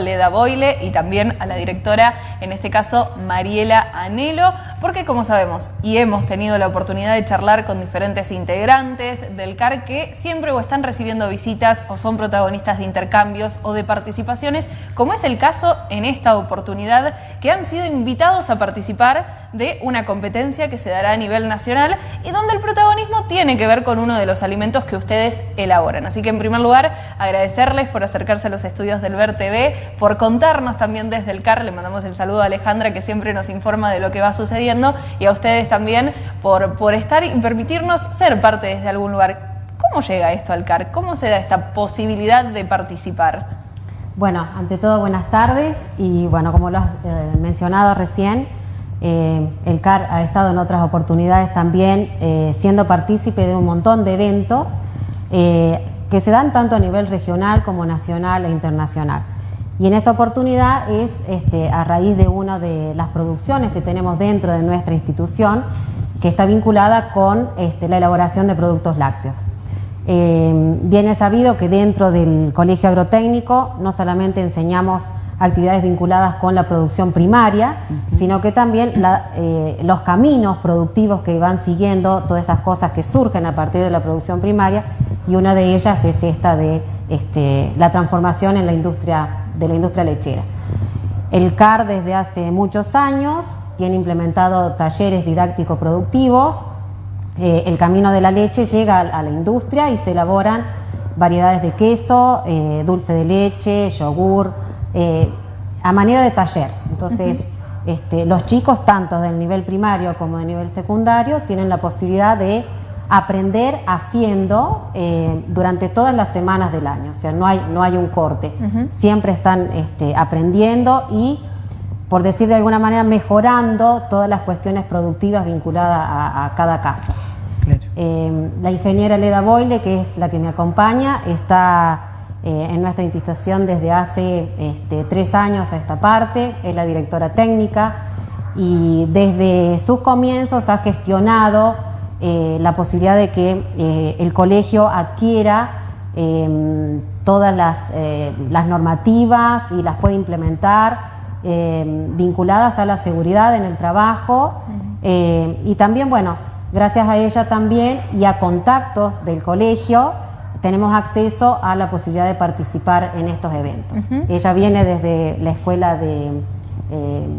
Leda Boile y también a la directora, en este caso Mariela Anelo, porque como sabemos y hemos tenido la oportunidad de charlar con diferentes integrantes del CAR que siempre o están recibiendo visitas o son protagonistas de intercambios o de participaciones, como es el caso en esta oportunidad, que han sido invitados a participar de una competencia que se dará a nivel nacional y donde el protagonismo tiene que ver con uno de los alimentos que ustedes elaboran. Así que en primer lugar, agradecerles por acercarse a los estudios del Ver TV, por contarnos también desde el CAR. Le mandamos el saludo a Alejandra que siempre nos informa de lo que va sucediendo y a ustedes también por, por estar y permitirnos ser parte desde algún lugar. ¿Cómo llega esto al CAR? ¿Cómo se da esta posibilidad de participar? Bueno, ante todo buenas tardes y bueno, como lo has eh, mencionado recién, eh, el CAR ha estado en otras oportunidades también eh, siendo partícipe de un montón de eventos que se dan tanto a nivel regional como nacional e internacional. Y en esta oportunidad es este, a raíz de una de las producciones que tenemos dentro de nuestra institución que está vinculada con este, la elaboración de productos lácteos. Eh, bien sabido que dentro del Colegio Agrotécnico no solamente enseñamos actividades vinculadas con la producción primaria, sino que también eh, los caminos productivos que van siguiendo, todas esas cosas que surgen a partir de la producción primaria, y una de ellas es esta de este, la transformación en la industria de la industria lechera. El CAR desde hace muchos años tiene implementado talleres didácticos productivos. Eh, el camino de la leche llega a, la industria y se elaboran variedades de queso, eh, dulce de leche, yogur, eh, a manera de taller. Entonces, este, los chicos, tanto del nivel primario como del nivel secundario, tienen la posibilidad de aprender haciendo eh, durante todas las semanas del año, o sea, no hay, no hay un corte, siempre están este, aprendiendo y, por decir de alguna manera, mejorando todas las cuestiones productivas vinculadas a, cada caso. Eh, la ingeniera Leda Boyle, que es la que me acompaña, está eh, en nuestra institución desde hace este, tres años a esta parte, es la directora técnica y desde sus comienzos ha gestionado eh, la posibilidad de que eh, el colegio adquiera todas las, las, normativas y las pueda implementar em, vinculadas a la seguridad en el trabajo y también, bueno, gracias a ella también y a contactos del colegio tenemos acceso a la posibilidad de participar en estos eventos. Ella viene desde la escuela de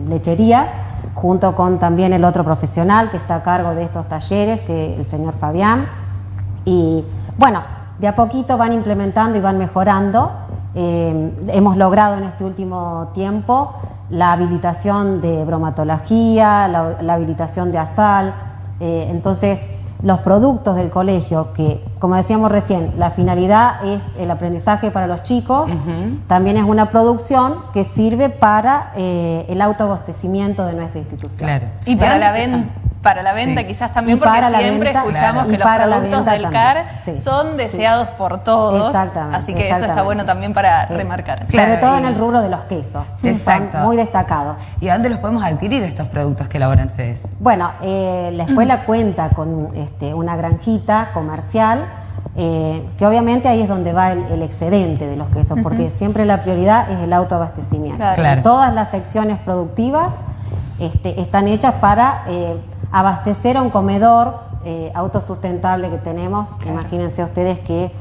lechería junto con también el otro profesional que está a cargo de estos talleres, que es el señor Fabián. Y bueno, de a poquito van implementando y van mejorando. Eh, hemos logrado en este último tiempo la habilitación de bromatología, la, habilitación de ASAL. Eh, entonces, los productos del colegio, que como decíamos recién, la finalidad es el aprendizaje para los chicos, también es una producción que sirve para eh, el autoabastecimiento de nuestra institución. Y para la venta para la venta quizás también porque siempre escuchamos que los productos del CAR son deseados por todos. Exactamente. Así que eso está bueno también para remarcar. Sobre todo en el rubro de los quesos. Exacto. Son muy destacados. ¿Y a dónde los podemos adquirir estos productos que elaboran ustedes? Bueno, eh, la escuela cuenta con este, una granjita comercial eh, que obviamente ahí es donde va el, excedente de los quesos, porque siempre la prioridad es el autoabastecimiento. Todas las secciones productivas este, están hechas para eh, abastecer a un comedor eh, autosustentable que tenemos. Imagínense ustedes que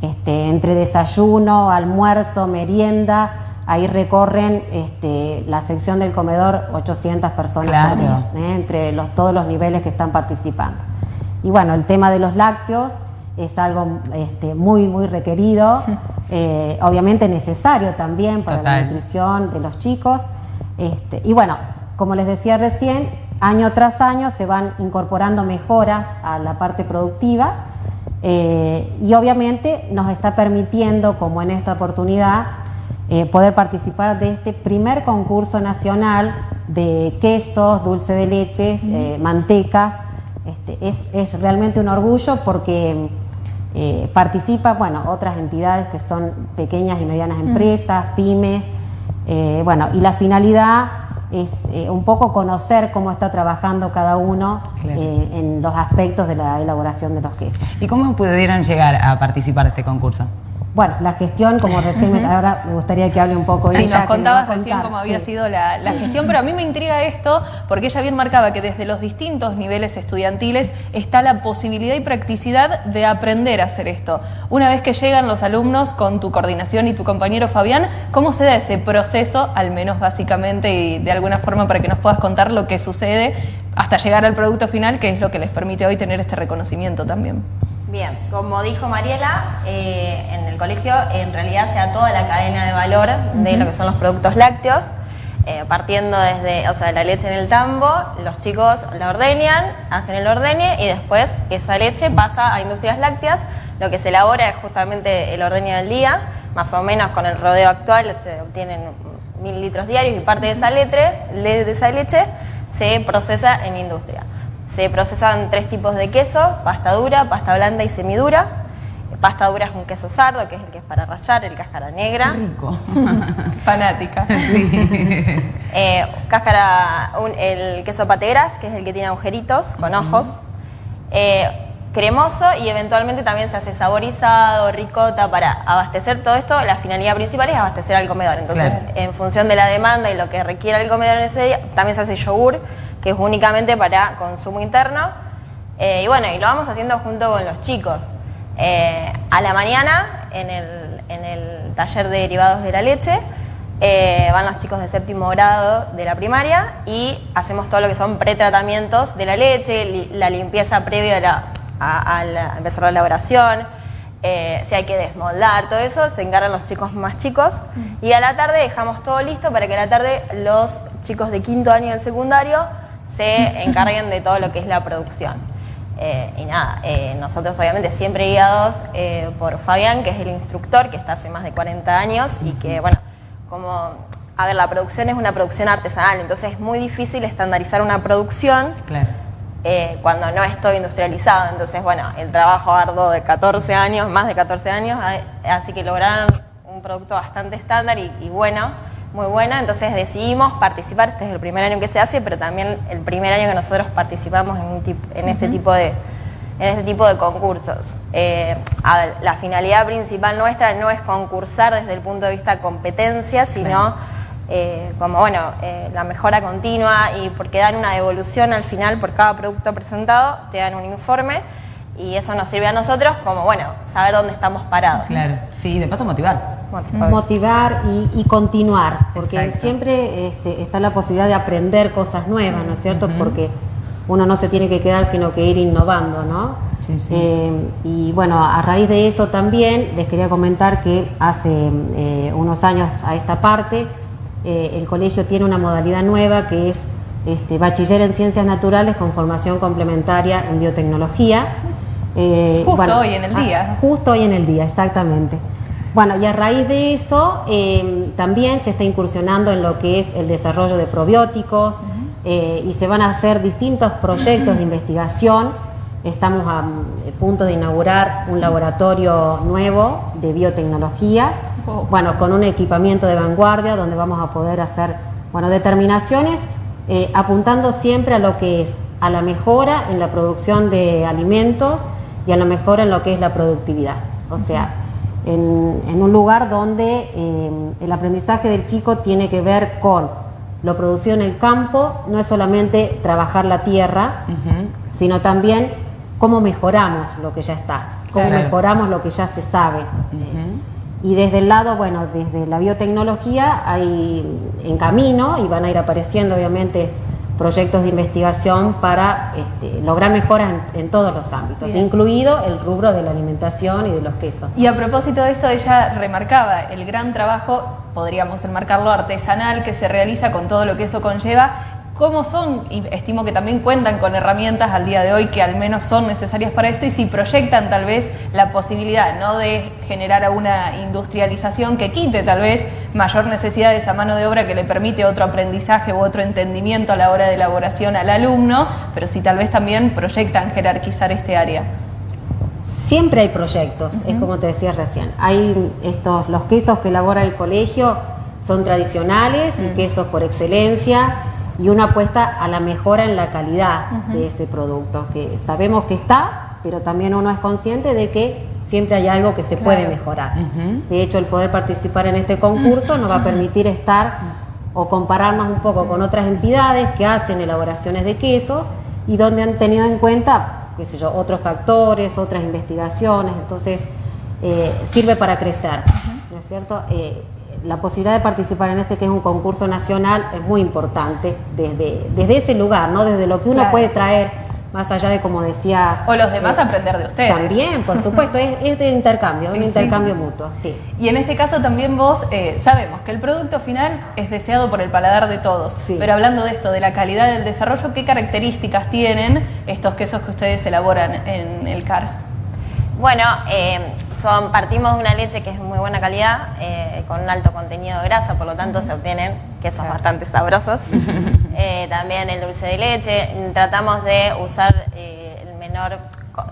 este, entre desayuno, almuerzo, merienda, ahí recorren este, la sección del comedor 800 personas ¿eh? entre los, todos los niveles que están participando. Y bueno, el tema de los lácteos es algo este, muy, muy requerido, eh, obviamente necesario también para la nutrición de los chicos. Este, y bueno, como les decía recién, año tras año se van incorporando mejoras a la parte productiva eh, y obviamente nos está permitiendo, como en esta oportunidad, eh, poder participar de este primer concurso nacional de quesos, dulce de leches, eh, mantecas. Este, es, realmente un orgullo porque participa, bueno, otras entidades que son pequeñas y medianas empresas, pymes, bueno, y la finalidad es eh, un poco conocer cómo está trabajando cada uno eh, en los aspectos de la elaboración de los quesos. ¿Y cómo pudieron llegar a participar de este concurso? Bueno, la gestión, como recién me, ahora me gustaría que hable un poco sí, ella. nos contabas recién cómo había sido la, gestión, pero a mí me intriga esto porque ella bien marcaba que desde los distintos niveles estudiantiles está la posibilidad y practicidad de aprender a hacer esto. Una vez que llegan los alumnos con tu coordinación y tu compañero Fabián, ¿cómo se da ese proceso, al menos básicamente y de alguna forma para que nos puedas contar lo que sucede hasta llegar al producto final, que es lo que les permite hoy tener este reconocimiento también? Bien, como dijo Mariela, eh, en el colegio en realidad se da toda la cadena de valor de lo que son los productos lácteos, eh, partiendo desde, o sea, la leche en el tambo, los chicos la ordeñan, hacen el ordeñe y después esa leche pasa a industrias lácteas, lo que se elabora es justamente el ordeño del día, más o menos con el rodeo actual se obtienen mil litros diarios y parte de esa, leche, de esa leche se procesa en industria. Se procesan tres tipos de queso, pasta dura, pasta blanda y semidura. Pasta dura es un queso sardo, que es el que es para rallar, el cáscara negra. rico. Fanática. Eh, cáscara, el queso pategras, que es el que tiene agujeritos con ojos. Eh, cremoso y eventualmente también se hace saborizado, ricota, para abastecer todo esto, la finalidad principal es abastecer al comedor. Entonces, en función de la demanda y lo que requiera el comedor en ese día, también se hace yogur, que es únicamente para consumo interno. Eh, y bueno, y lo vamos haciendo junto con los chicos. Eh, a la mañana, en el, taller de derivados de la leche, eh, van los chicos de séptimo grado de la primaria y hacemos todo lo que son pretratamientos de la leche, la limpieza previa a, la, a, empezar la elaboración, si hay que desmoldar, todo eso, se encargan los chicos más chicos. Y a la tarde dejamos todo listo para que a la tarde los chicos de quinto año del secundario se encarguen de todo lo que es la producción. Eh, y nada, eh, nosotros obviamente siempre guiados eh, por Fabián, que es el instructor, que está hace más de 40 años y que, bueno, como, a ver, la producción es una producción artesanal, entonces es muy difícil estandarizar una producción cuando no es todo industrializado. Entonces, bueno, el trabajo arduo de 14 años, más de 14 años, así que lograron un producto bastante estándar y bueno muy buena, entonces decidimos participar, este es el primer año que se hace, pero también el primer año que nosotros participamos en, este, tipo de, en este tipo de concursos. Eh, la finalidad principal nuestra no es concursar desde el punto de vista competencia, sino eh, como bueno, eh, la mejora continua y porque dan una devolución al final por cada producto presentado, te dan un informe y eso nos sirve a nosotros como, bueno, saber dónde estamos parados. Claro, sí, y de paso motivar. Motivar y, continuar, porque siempre este, está la posibilidad de aprender cosas nuevas, ¿no es cierto? Porque uno no se tiene que quedar, sino que ir innovando, ¿no? Sí, sí. Eh, y bueno, a raíz de eso también les quería comentar que hace eh, unos años a esta parte, eh, el colegio tiene una modalidad nueva que es este, bachiller en ciencias naturales con formación complementaria en biotecnología. justo hoy en el día. Ah, justo hoy en el día, exactamente. Bueno, y a raíz de eso em, también se está incursionando en lo que es el desarrollo de probióticos eh, y se van a hacer distintos proyectos de investigación. Estamos a, punto de inaugurar un laboratorio nuevo de biotecnología, bueno, con un equipamiento de vanguardia donde vamos a poder hacer bueno, determinaciones eh, apuntando siempre a lo que es a la mejora en la producción de alimentos y a la mejora en lo que es la productividad. O sea, en, un lugar donde eh, el aprendizaje del chico tiene que ver con lo producido en el campo, no es solamente trabajar la tierra, sino también cómo mejoramos lo que ya está, cómo mejoramos lo que ya se sabe. Y desde el lado, bueno, desde la biotecnología hay en camino y van a ir apareciendo obviamente proyectos de investigación para este, lograr mejoras en, todos los ámbitos, incluido el rubro de la alimentación y de los quesos. Y a propósito de esto, ella remarcaba el gran trabajo, podríamos enmarcarlo artesanal, que se realiza con todo lo que eso conlleva cómo son, y estimo que también cuentan con herramientas al día de hoy que al menos son necesarias para esto y si proyectan tal vez la posibilidad no de generar una industrialización que quite tal vez mayor necesidad de esa mano de obra que le permite otro aprendizaje u otro entendimiento a la hora de elaboración al alumno, pero si tal vez también proyectan jerarquizar este área. Siempre hay proyectos, es como te decía recién. Hay estos, los quesos que elabora el colegio son tradicionales y quesos por excelencia y una apuesta a la mejora en la calidad de ese producto, que sabemos que está, pero también uno es consciente de que siempre hay algo que se puede mejorar. De hecho, el poder participar en este concurso nos va a permitir estar o compararnos un poco con otras entidades que hacen elaboraciones de queso y donde han tenido en cuenta, qué sé yo, otros factores, otras investigaciones, entonces eh, sirve para crecer, ¿no es cierto? Eh, la posibilidad de participar en este que es un concurso nacional es muy importante desde, desde ese lugar, ¿no? Desde lo que uno Claro. puede traer, más allá de como decía... O los demás eh, aprender de ustedes. También, por supuesto, es, es de intercambio, un Sí. intercambio mutuo, sí. Y en este caso también vos eh, sabemos que el producto final es deseado por el paladar de todos. Sí. Pero hablando de esto, de la calidad del desarrollo, ¿qué características tienen estos quesos que ustedes elaboran en el CAR? Bueno, eh, son, partimos de una leche que es de muy buena calidad, eh, con un alto contenido de grasa, por lo tanto se obtienen quesos bastante sabrosos. Eh, también el dulce de leche, tratamos de usar eh, el menor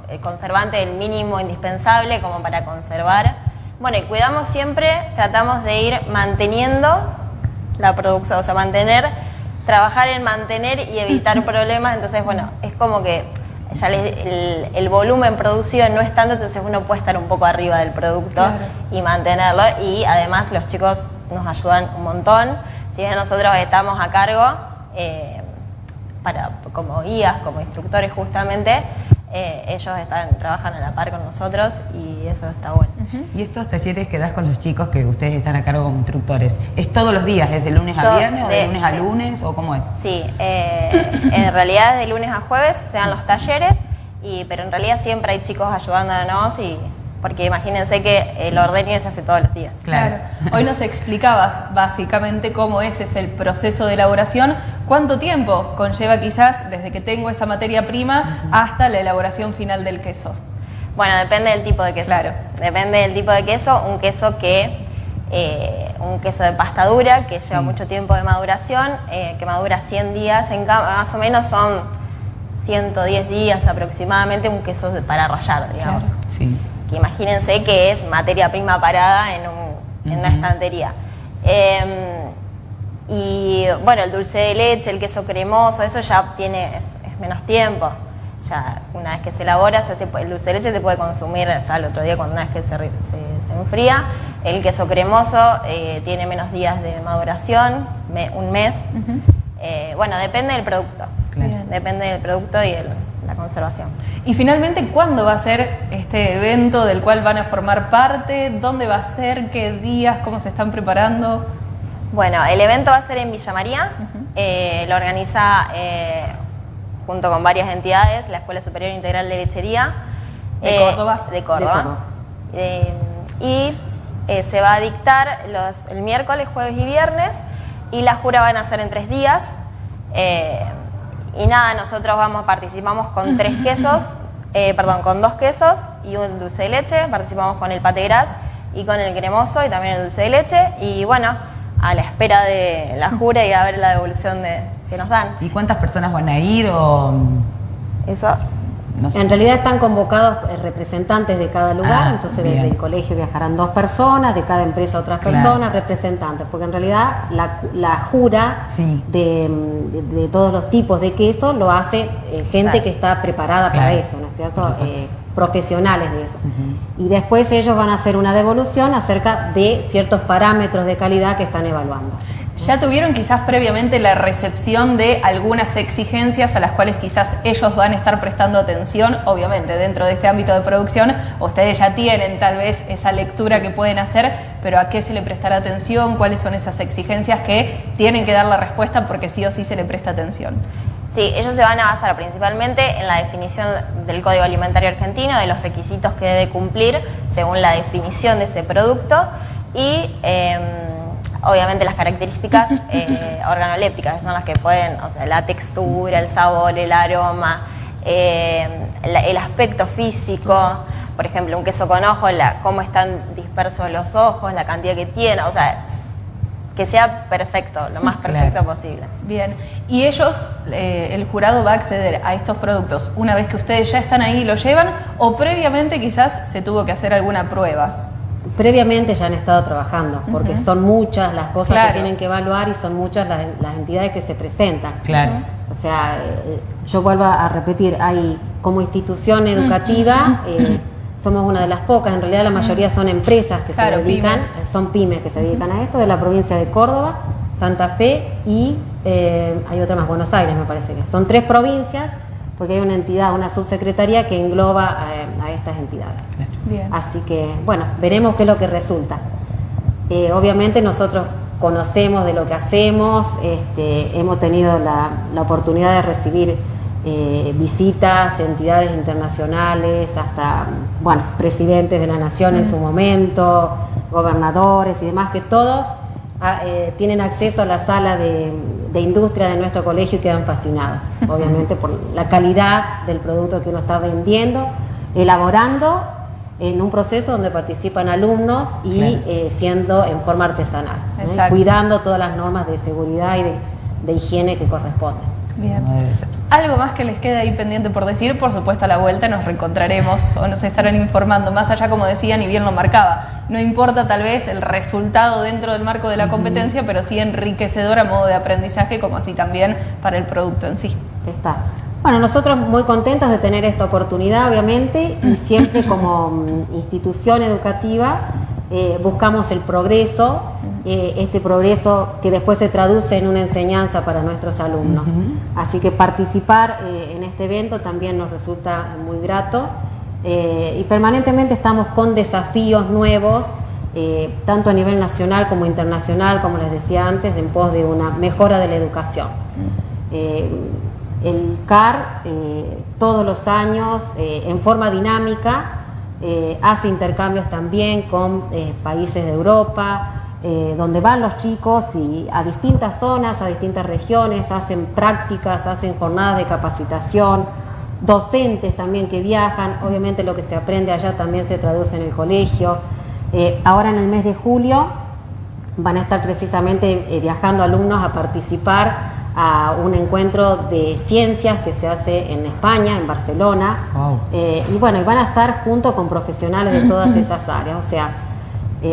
el conservante, el mínimo indispensable como para conservar. Bueno, y cuidamos siempre, tratamos de ir manteniendo la producción, o sea, mantener, trabajar en mantener y evitar problemas, entonces bueno, es como que ya les- el, el volumen producido no es tanto, entonces uno puede estar un poco arriba del producto Claro. y mantenerlo y además los chicos nos ayudan un montón, si bien nosotros estamos a cargo eh, para, como guías, como instructores justamente, eh, ellos están, trabajan a la par con nosotros y eso está bueno. Y estos talleres que das con los chicos que ustedes están a cargo como instructores, ¿es todos los días, desde lunes a viernes o de lunes a lunes o cómo es? Sí, eh, en realidad de lunes a jueves se dan los talleres, y, pero en realidad siempre hay chicos ayudándonos, y, porque imagínense que el ordeño se hace todos los días. Claro. Hoy nos explicabas básicamente cómo ese es el proceso de elaboración. ¿Cuánto tiempo conlleva quizás desde que tengo esa materia prima hasta la elaboración final del queso? Bueno, depende del tipo de queso. Claro. Depende del tipo de queso. Un queso que, eh, un queso de pasta dura que lleva mucho tiempo de maduración, eh, que madura 100 días, en más o menos son 110 días aproximadamente, un queso para rallar, digamos. Sí. Que imagínense que es materia prima parada en, un- en una estantería. Eh, y bueno, el dulce de leche, el queso cremoso, eso ya tiene es, es menos tiempo. Ya una vez que se elabora, se el dulce de leche se puede consumir ya el otro día cuando una vez que se, se- se enfría. El queso cremoso eh, tiene menos días de maduración, me- un mes. Eh, bueno, depende del producto. Claro. Depende del producto y el- la conservación. Y finalmente, ¿cuándo va a ser este evento del cual van a formar parte? ¿Dónde va a ser? ¿Qué días? ¿Cómo se están preparando? Bueno, el evento va a ser en Villa María, eh, lo organiza eh, junto con varias entidades, la Escuela Superior Integral de Lechería. ¿De eh, Córdoba? De Córdoba. De Córdoba. Eh, y eh, se va a dictar los, el miércoles, jueves y viernes, y la jura van a ser en tres días. Y nada, nosotros vamos, participamos con tres quesos, eh, perdón, con dos quesos y un dulce de leche, participamos con el pate gras y con el cremoso y también el dulce de leche, y bueno, a la espera de la jura y a ver la devolución de, que nos dan. ¿Y cuántas personas van a ir o Eso. No sé? En realidad están convocados eh, representantes de cada lugar, Ah, entonces bien. desde el colegio viajarán dos personas, de cada empresa otras Claro. personas, representantes, porque en realidad la, la jura Sí. de, de- de todos los tipos de queso lo hace eh, gente Claro. que está preparada para eso, ¿no es cierto? Eh, profesionales de eso. Y después ellos van a hacer una devolución acerca de ciertos parámetros de calidad que están evaluando. ¿Ya tuvieron quizás previamente la recepción de algunas exigencias a las cuales quizás ellos van a estar prestando atención? Obviamente, dentro de este ámbito de producción, ustedes ya tienen tal vez esa lectura que pueden hacer, pero ¿a qué se le prestará atención? ¿Cuáles son esas exigencias que tienen que dar la respuesta porque sí o sí se le presta atención? Sí, ellos se van a basar principalmente en la definición del Código Alimentario Argentino, de los requisitos que debe cumplir según la definición de ese producto y eh, obviamente las características eh, organolépticas, que son las que pueden, o sea, la textura, el sabor, el aroma, eh, la- el aspecto físico. Por ejemplo, un queso con ojos, la, cómo están dispersos los ojos, la cantidad que tiene, o sea, que sea perfecto, lo más Claro. perfecto posible. Bien, y ellos, eh, el jurado va a acceder a estos productos una vez que ustedes ya están ahí y lo llevan, o previamente quizás se tuvo que hacer alguna prueba. Previamente ya han estado trabajando, porque son muchas las cosas Claro. que tienen que evaluar y son muchas las, las entidades que se presentan. Claro. O sea, eh, yo vuelvo a repetir, hay como institución educativa, eh, somos una de las pocas, en realidad la mayoría son empresas que Claro, se dedican, pymes. eh, son pymes que se dedican a esto, de la provincia de Córdoba, Santa Fe y eh, hay otra más, Buenos Aires me parece que. Son tres provincias porque hay una entidad, una subsecretaría que engloba eh, a estas entidades. Bien. Así que, bueno, veremos qué es lo que resulta. Eh, obviamente nosotros conocemos de lo que hacemos, este, hemos tenido la, la oportunidad de recibir eh, visitas, entidades internacionales, hasta, bueno, presidentes de la nación en su momento, gobernadores y demás, que todos eh, tienen acceso a la sala de, de industria de nuestro colegio y quedan fascinados, obviamente por la calidad del producto que uno está vendiendo, elaborando en un proceso donde participan alumnos y Claro. eh, siendo en forma artesanal, ¿eh? Cuidando todas las normas de seguridad y de, de higiene que corresponden. Bien. Como debe ser. Algo más que les quede ahí pendiente por decir, por supuesto a la vuelta nos reencontraremos o nos estarán informando, más allá como decían y bien lo marcaba. No importa tal vez el resultado dentro del marco de la competencia, pero sí enriquecedor a modo de aprendizaje, como así también para el producto en sí. Está. Bueno, nosotros muy contentos de tener esta oportunidad, obviamente, y siempre como mm, institución educativa eh, buscamos el progreso, eh, este progreso que después se traduce en una enseñanza para nuestros alumnos. Así que participar eh, en este evento también nos resulta muy grato eh, y permanentemente estamos con desafíos nuevos, eh, tanto a nivel nacional como internacional, como les decía antes, en pos de una mejora de la educación. Eh, el CAR todos los años, en forma dinámica, hace intercambios también con países de Europa, donde van los chicos y a distintas zonas, a distintas regiones, hacen prácticas, hacen jornadas de capacitación, docentes también que viajan, obviamente lo que se aprende allá también se traduce en el colegio. Eh, ahora en el mes de julio van a estar precisamente eh, viajando alumnos a participar a un encuentro de ciencias que se hace en España, en Barcelona. Wow. Eh, y bueno, van a estar junto con profesionales de todas esas áreas. O sea,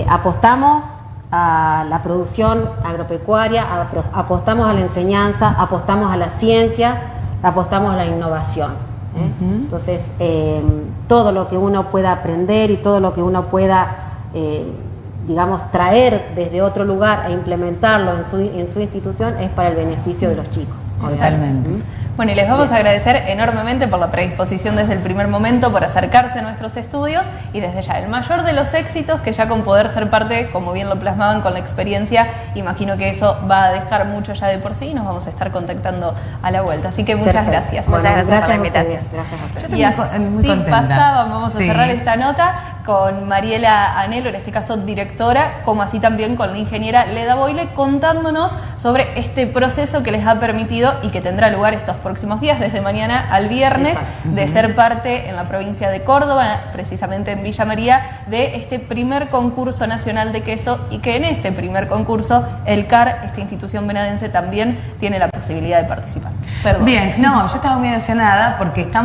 apostamos a la producción agropecuaria, apostamos a la enseñanza, apostamos a la ciencia, apostamos a la innovación. ¿Eh? Entonces, eh, todo lo que uno pueda aprender y todo lo que uno pueda, eh, digamos, traer desde otro lugar e implementarlo en su, en su institución es para el beneficio de los chicos. Totalmente. Bueno, y les vamos a agradecer enormemente por la predisposición desde el primer momento, por acercarse a nuestros estudios y desde ya el mayor de los éxitos que ya con poder ser parte, como bien lo plasmaban con la experiencia, imagino que eso va a dejar mucho ya de por sí y nos vamos a estar contactando a la vuelta. Así que muchas Perfecto. gracias. Muchas gracias por la invitación. Gracias ustedes. Yo Y muy muy así contenta. pasaban, vamos a cerrar esta nota con Mariela Anelo, en este caso directora, como así también con la ingeniera Leda Boyle, contándonos sobre este proceso que les ha permitido y que tendrá lugar estos próximos días, desde mañana al viernes, de ser parte en la provincia de Córdoba, precisamente en Villa María, de este primer concurso nacional de queso y que en este primer concurso el CAR, esta institución venadense, también tiene la posibilidad de participar. Perdón. Bien, no, yo estaba muy emocionada porque estamos